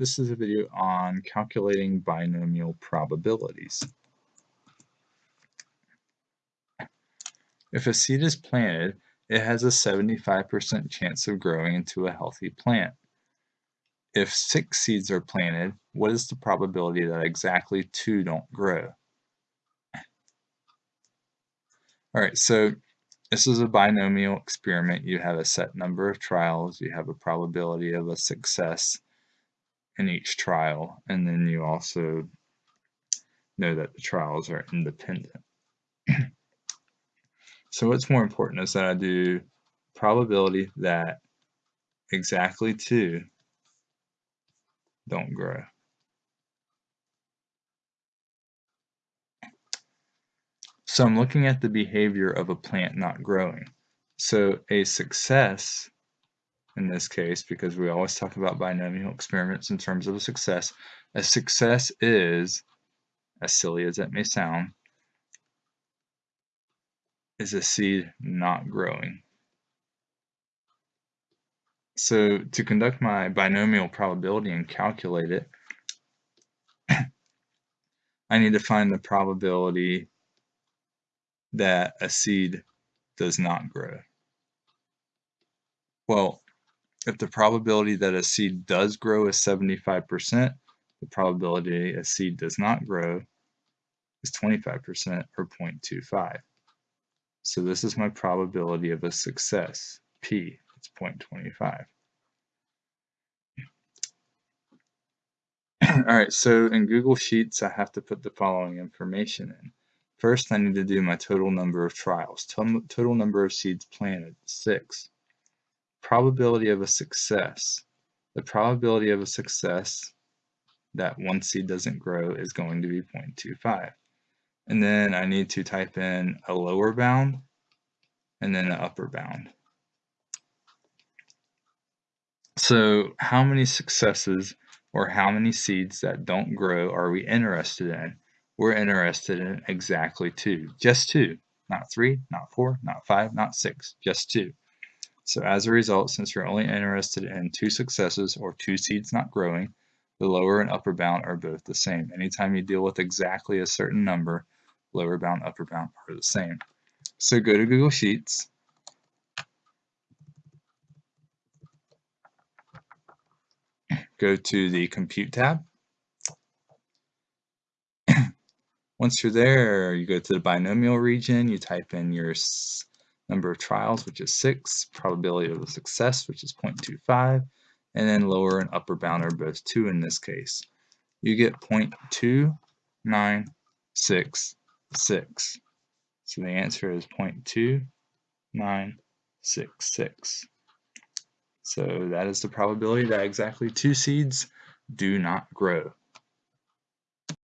this is a video on calculating binomial probabilities. If a seed is planted, it has a 75% chance of growing into a healthy plant. If six seeds are planted, what is the probability that exactly two don't grow? Alright, so this is a binomial experiment. You have a set number of trials, you have a probability of a success in each trial, and then you also know that the trials are independent. so what's more important is that I do probability that exactly two don't grow. So I'm looking at the behavior of a plant not growing. So a success, in this case, because we always talk about binomial experiments in terms of a success, a success is, as silly as that may sound, is a seed not growing. So to conduct my binomial probability and calculate it, I need to find the probability that a seed does not grow? Well, if the probability that a seed does grow is 75%, the probability a seed does not grow is 25% or 0.25. So this is my probability of a success, P, it's 0.25. All right, so in Google Sheets, I have to put the following information in. First, I need to do my total number of trials. Total number of seeds planted, 6. Probability of a success. The probability of a success that one seed doesn't grow is going to be 0.25. And then I need to type in a lower bound and then an upper bound. So how many successes or how many seeds that don't grow are we interested in? we're interested in exactly two, just two, not three, not four, not five, not six, just two. So as a result, since you're only interested in two successes or two seeds not growing, the lower and upper bound are both the same. Anytime you deal with exactly a certain number, lower bound, upper bound are the same. So go to Google Sheets. Go to the Compute tab. Once you're there, you go to the binomial region, you type in your number of trials, which is 6, probability of the success, which is 0.25, and then lower and upper bound are both 2 in this case. You get 0.2966. So the answer is 0.2966. So that is the probability that exactly two seeds do not grow.